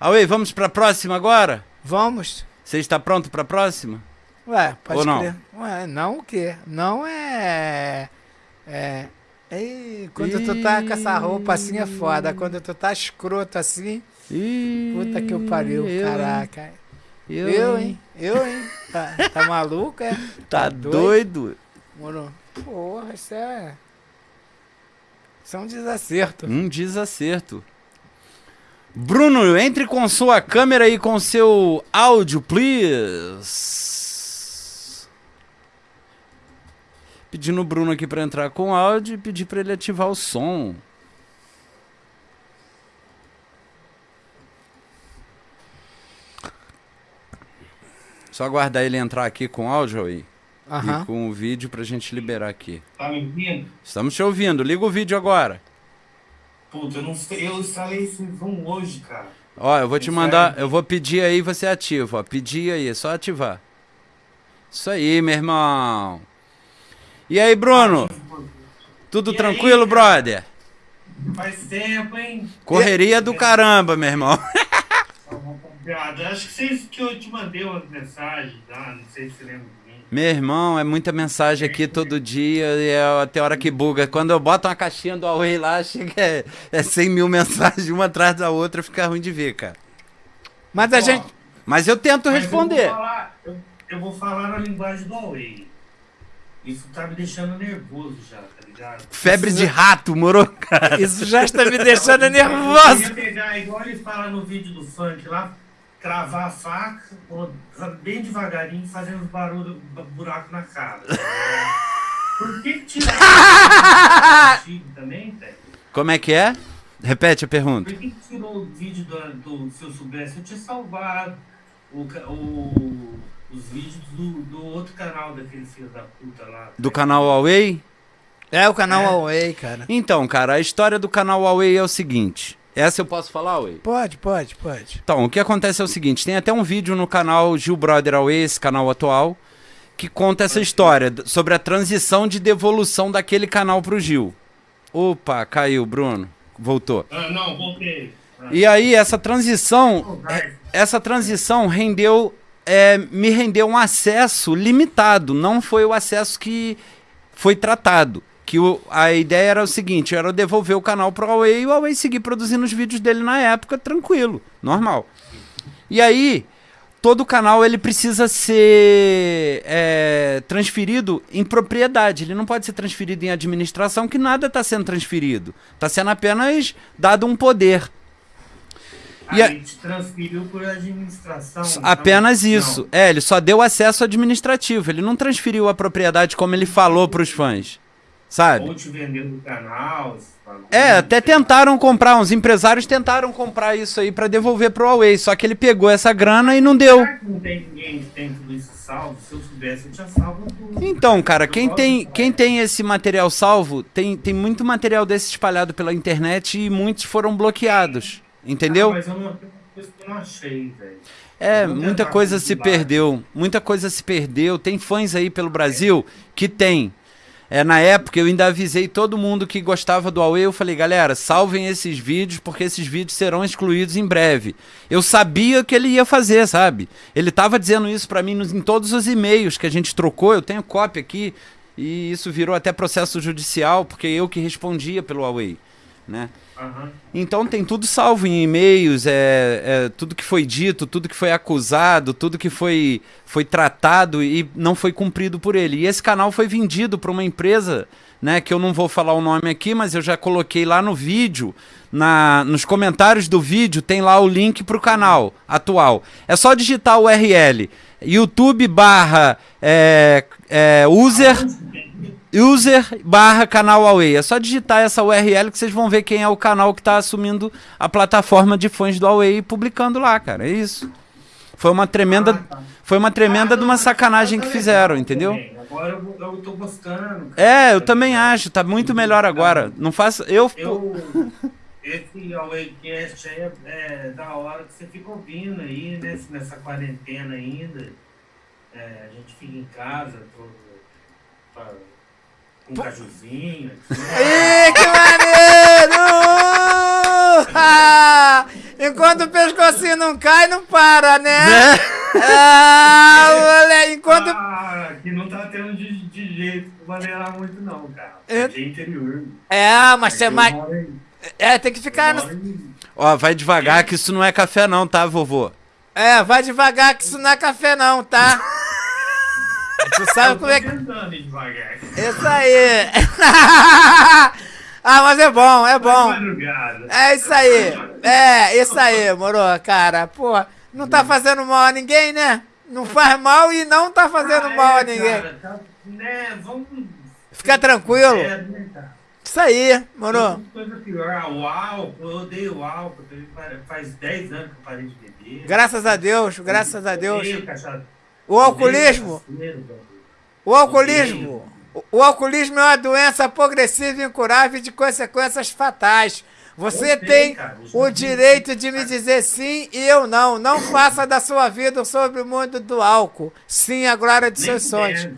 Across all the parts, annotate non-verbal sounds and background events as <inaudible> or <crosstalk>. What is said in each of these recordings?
Away, vamos pra próxima agora? Vamos. Você está pronto pra próxima? Ué, pode Ou não? crer. Ué, não o quê? Não é. É. Ei, quando tu tá com essa roupa assim é foda. Quando tu tá escroto assim, Ih, puta que eu pariu, eu, caraca. Eu, Eu, hein? Eu, hein? Tá, tá maluco, é? Tá doido? Moro. Porra, isso é. Isso é um desacerto. Um desacerto. Bruno, entre com sua câmera e com seu áudio, please. Pedindo o Bruno aqui pra entrar com áudio e pedir pra ele ativar o som. Só aguardar ele entrar aqui com áudio aí Aham. e com o vídeo pra gente liberar aqui. Tá me ouvindo? Estamos te ouvindo. Liga o vídeo agora. Puta, eu não sei, eu instalei esse Zoom hoje, cara. Ó, eu vou te Sério? mandar, eu vou pedir aí e você ativa, ó. Pedir aí, é só ativar. Isso aí, meu irmão. E aí, Bruno? Tudo E tranquilo, aí, brother? Faz tempo, hein? Correria do caramba, meu irmão. <laughs> Obrigado. Acho que vocês que eu te mandei umas mensagens, tá? Não sei se você lembra. Meu irmão, é muita mensagem aqui todo dia e é até hora que buga. Quando eu boto uma caixinha do Huawei lá, chega é, é 100 mil <laughs> mensagens uma atrás da outra, fica ruim de ver, cara. Mas a Ó, gente. Mas eu tento mas responder. Eu vou, falar, eu, eu vou falar na linguagem do Huawei. Isso tá me deixando nervoso já, tá ligado? Febre de rato, moro, cara? Isso já está me deixando Eu nervoso. queria pegar, igual ele fala no vídeo do funk lá, cravar a faca, bem devagarinho, fazendo barulho, bu- buraco na cara. <laughs> Por que que tiraram <laughs> o vídeo também, velho? Como é que é? Repete a pergunta. Por que tirou o vídeo do, do Se Eu Soubesse? Eu tinha salvado o, o- os vídeos do, do outro canal daquele filho da puta lá. Do canal Huawei? É o canal É. Huawei, cara. Então, cara, a história do canal Huawei é o seguinte. Essa eu posso falar, Huawei? Pode, pode, pode. Então, o que acontece é o seguinte: tem até um vídeo no canal Gil Brother Huawei, esse canal atual, que conta essa história sobre a transição de devolução daquele canal pro Gil. Opa, caiu, Bruno. Voltou. Ah, não, voltei. Ah, E aí, essa transição. vai. Essa transição rendeu. é, me rendeu um acesso limitado. Não foi o acesso que foi tratado. Que o- a ideia era o seguinte: era devolver o canal pro Huawei e o Huawei seguir produzindo os vídeos dele na época, tranquilo, normal. E aí, todo canal ele precisa ser é, transferido em propriedade. Ele não pode ser transferido em administração, que nada está sendo transferido. Está sendo apenas dado um poder. E a gente transferiu por administração. então- Apenas Não, isso. É, ele só deu acesso administrativo. Ele não transferiu a propriedade como ele falou pros fãs. Ou Sabe? te vendendo o canal. É, até tentaram comprar, uns empresários tentaram comprar isso aí pra devolver pro Huawei, só que ele pegou essa grana e não deu. Será que não tem ninguém que tem tudo isso salvo? Se eu soubesse, eu tinha salvo tudo. Então, cara, quem tem, quem tem esse material salvo, tem, tem muito material desse espalhado pela internet e muitos foram bloqueados. Entendeu? Ah, mas eu não, eu achei, velho. É, muita coisa se perdeu. Muita coisa se perdeu. Tem fãs aí pelo Brasil que tem. É, na época eu ainda avisei todo mundo que gostava do Huawei. Eu falei, galera, salvem esses vídeos porque esses vídeos serão excluídos em breve. Eu sabia que ele ia fazer, sabe? Ele tava dizendo isso pra mim nos- em todos os e-mails que a gente trocou. Eu tenho cópia aqui e isso virou até processo judicial porque eu que respondia pelo Huawei, né? Então tem tudo salvo em e-mails, é, é, tudo que foi dito, tudo que foi acusado, tudo que foi, foi tratado e não foi cumprido por ele. E esse canal foi vendido para uma empresa, né, que eu não vou falar o nome aqui, mas eu já coloquei lá no vídeo, na, nos comentários do vídeo tem lá o link para o canal atual. É só digitar o URL, YouTube barra é, é, user user barra canal Huawei. É só digitar essa URL que vocês vão ver quem é o canal que está assumindo a plataforma de fãs do Huawei e publicando lá, cara. É isso. Foi uma tremenda, Ah, tá. foi uma tremenda Ah, de uma sacanagem que fizeram, entendeu? Agora eu, eu tô gostando. É, eu também acho, tá muito melhor agora. Não faça, eu, Eu, esse Awaycast aí é, é da hora que você fica ouvindo aí, nesse, nessa quarentena ainda. É, a gente fica em casa, todo, pra, um cajuzinho. assim. Ih, que maneiro! <laughs> Ah, Enquanto o pescocinho não cai, não para, né? Né? Ah, <laughs> moleque, enquanto. Ah, aqui não tá tendo de, de jeito pra maneirar muito, não, cara. É. É de interior. É, mas você Eu mais. É, tem que ficar. no- Ó, vai devagar que isso não é café não, tá, vovô? É, vai devagar que isso não é café, não, tá? <laughs> Tu sabe Eu como é que. Isso aí! <laughs> ah, mas é bom, é bom. É isso aí. É, isso aí, moro, cara. Pô, não tá fazendo mal a ninguém, né? Não faz mal e não tá fazendo Ah, mal é, a ninguém. Cara, tá, né, vamos... Fica tranquilo. É, né, cara? Isso aí, moro. Coisa pior. Ah, o álcool, eu odeio o álcool. eu Faz 10 anos que eu parei de beber. Graças a Deus, graças a Deus. Odeio cachaça. O alcoolismo, o alcoolismo, o- alcoolismo é uma doença progressiva e incurável de consequências fatais. Você tem o direito de me dizer sim e eu não. Não faça da sua vida sobre o mundo do álcool. Sim, a glória de seus sonhos.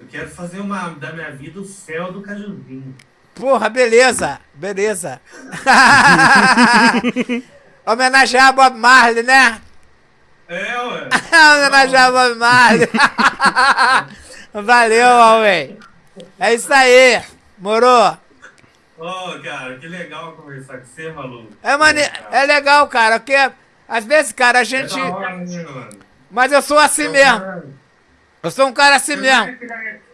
Eu quero fazer uma, da minha vida o céu do cajuzinho. Porra, beleza, beleza. <laughs> Homenagear Bob Marley, né? É. Homenagear Bob Marley. <laughs> Valeu, homem. É isso aí, moro. Ô, cara, que legal conversar com você, maluco. É, mane... é legal, cara, porque às vezes, cara, a É gente. da hora, né, mano? Mas eu sou assim mesmo. Eu sou um cara assim Você mesmo.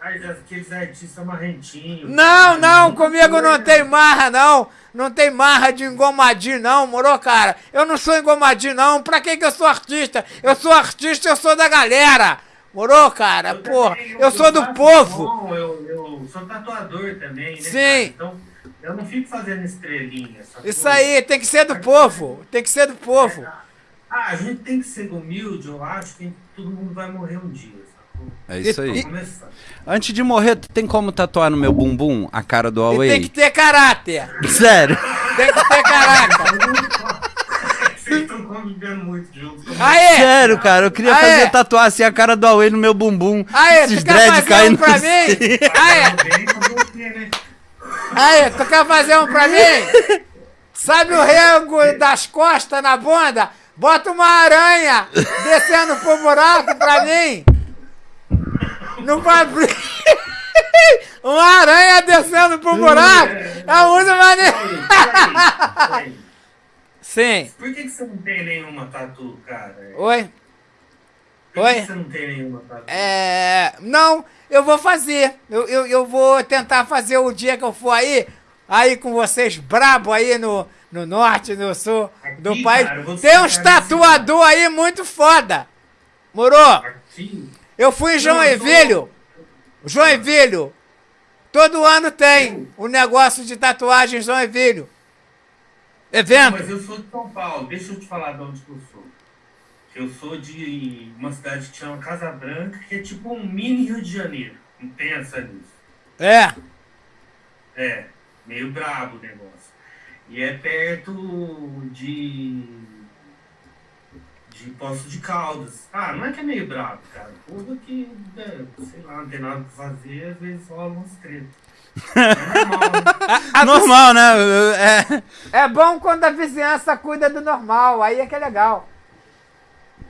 Aqueles artistas marrentinhos. Não, não, comigo não tem marra, não. Não tem marra de engomadinho, não, moro, cara? Eu não sou engomadinho, não. Pra que que eu sou artista? Eu sou artista, eu sou da galera. Moro, cara? Eu Porra, também, eu sou do povo. som, Eu, eu sou tatuador também, né? Sim. cara? Então, eu não fico fazendo estrelinha. Isso aí, tem que ser do povo. Tem que ser do povo. Ah, a gente tem que ser humilde, eu acho que todo mundo vai morrer um dia, sacou? É isso E- aí. Começar. Antes de morrer, tu tem como tatuar no meu bumbum a cara do E Huawei? tem que ter caráter. Sério? Tem que ter caráter. Vocês estão convivendo muito juntos. Como Aê! Sério, cara, eu queria Ah, fazer tatuar assim a cara do Huawei no meu bumbum. Aê, Esses tu quer fazer um pra assim. mim? Aê? Aí, tu quer fazer um pra mim? Sabe o rengo das costas na bunda? Bota uma aranha descendo pro buraco pra mim. Não vai abrir. <laughs> Uma aranha descendo pro buraco. É. Peraí, peraí, peraí. Sim. Por que, que você não tem nenhuma tatu, cara? Oi? Por que Oi? que você não tem nenhuma tatu? É. Não, eu vou fazer. Eu, eu, eu vou tentar fazer o dia que eu for aí. Aí com vocês brabo aí no, no norte, no sul do Aqui, país. cara, Tem uns tatuador aí muito foda. Moro? Aqui? Eu fui em Joinville. Joinville. Todo ano tem um negócio de tatuagem em Joinville. Não, Evento. mas eu sou de São Paulo. Deixa eu te falar de onde que eu sou. Eu sou de uma cidade que chama Casa Branca, que é tipo um mini Rio de Janeiro. Não pensa nisso. É. É, meio brabo o negócio. E é perto de. De Poço de Caldas. Ah, não é que é meio brabo, cara. Tudo que, né, sei lá, não tem nada pra fazer, às vezes rola uns tretas. É normal, né? <laughs> A Normal, né? É. É bom quando a vizinhança cuida do normal, aí é que é legal.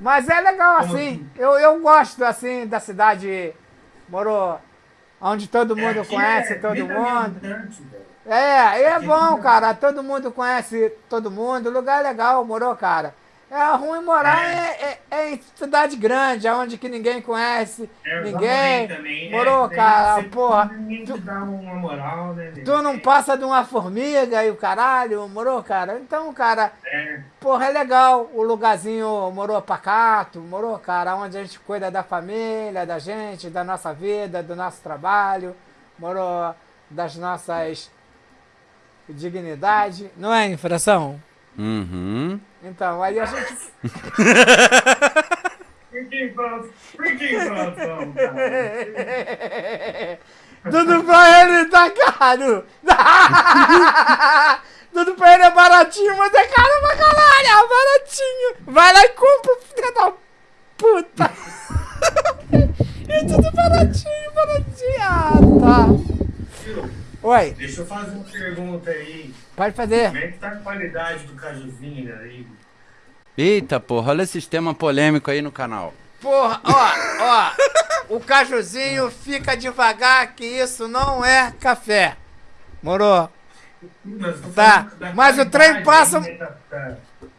Mas é legal assim. assim? Eu, eu gosto assim da cidade Moro, onde todo mundo Aqui conhece é todo mundo. É, e é Aqui bom, é- cara. Todo mundo conhece todo mundo. Lugar legal, morou, cara. É ruim morar é. é- é em cidade grande, onde que ninguém conhece É, ninguém. também, é, Morou, cara, porra. Uma moral, né? Tu não passa de uma formiga e o caralho, morou, cara? Então, cara, É, porra, é legal o lugarzinho morou pacato, morou, cara, onde a gente cuida da família, da gente, da nossa vida, do nosso trabalho, morou das nossas dignidade, não é, infração? Uhum. Então, aí a gente. Tudo pra ele tá caro! Tudo pra ele é baratinho, mas é caro pra caralho! É baratinho! Vai lá e compra, filha da puta! <laughs> É tudo baratinho, baratinho! Ah, tá! Oi, Deixa eu fazer uma pergunta aí. Pode fazer. Como é que tá a qualidade do cajuzinho aí? Eita, porra, olha esse tema polêmico aí no canal. Porra, ó, ó. O cajuzinho fica devagar que isso não é café. Morou? Mas Tá, da mas o trem passa- aí, né,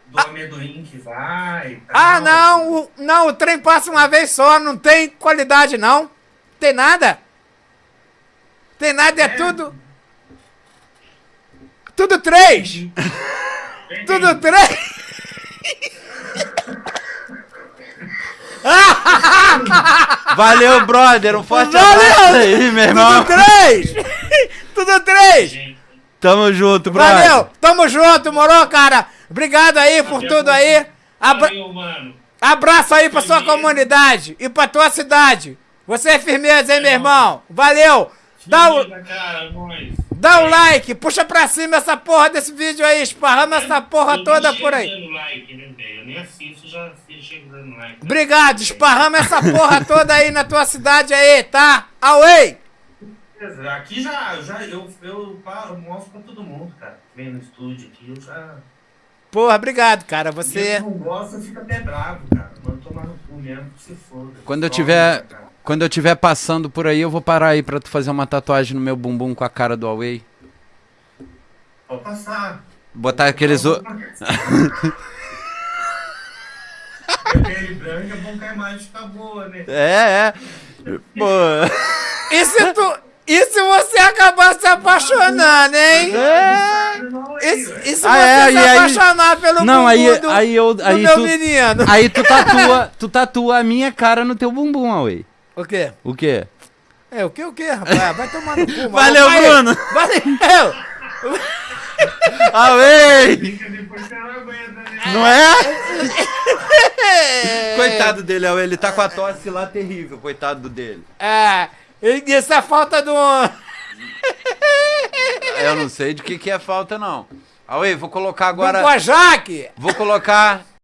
do amendoim que vai. tal. Ah, não, o, não, o trem passa uma vez só, não tem qualidade não. Tem nada. Tem nada, é tudo. Tudo três. Tudo três. Valeu, brother. Um forte Valeu! abraço aí, meu irmão. Tudo três. Tudo três. Tamo junto, brother. Valeu, tamo junto, morou, cara. Obrigado aí por tudo aí. Abra- Valeu, mano. Abraço aí pra sua comunidade e pra tua cidade. Você é firmeza, hein, meu irmão? Valeu. Dá o, Firmeza, cara, nós. Dá o like, puxa pra cima essa porra desse vídeo aí, esparrama essa porra Eu toda por aí. like, né, velho? Eu nem assisto, já chego dando like. Obrigado, esparrama essa porra toda aí na tua cidade aí, tá? Away! Aqui já, já eu, eu, pa- eu mostro pra todo mundo, cara. Vem no estúdio aqui, eu já. Porra, obrigado, cara. Você. não gosta fica até bravo, cara. Manda tomar no cu mesmo, que se foda. Quando eu tiver, cara. Quando eu tiver passando por aí, eu vou parar aí pra tu fazer uma tatuagem no meu bumbum com a cara do Huawei. Pode passar. Botar aqueles o... <laughs> Pele branca é bom que a imagem fica boa, né? É, é. Pô. E se tu. E se você acabar se apaixonando, hein? É. Não, E, e se Ah, você é, se e aí- apaixonar pelo Não, bumbum aí, do, aí eu, do aí meu tu, menino? aí tu tatua, tu tatua a minha cara no teu bumbum, Huawei. O quê? O quê? É, o que, o que, rapaz? Vai tomar no cu, mano. Valeu, Vai- Bruno. Valeu! Né? Não é? Coitado dele, Huawei, ele tá com a tosse lá terrível, coitado dele. É, isso é falta do... Eu não sei de que que é falta, não. Huawei, vou colocar Agora... Do Kojak! Vou colocar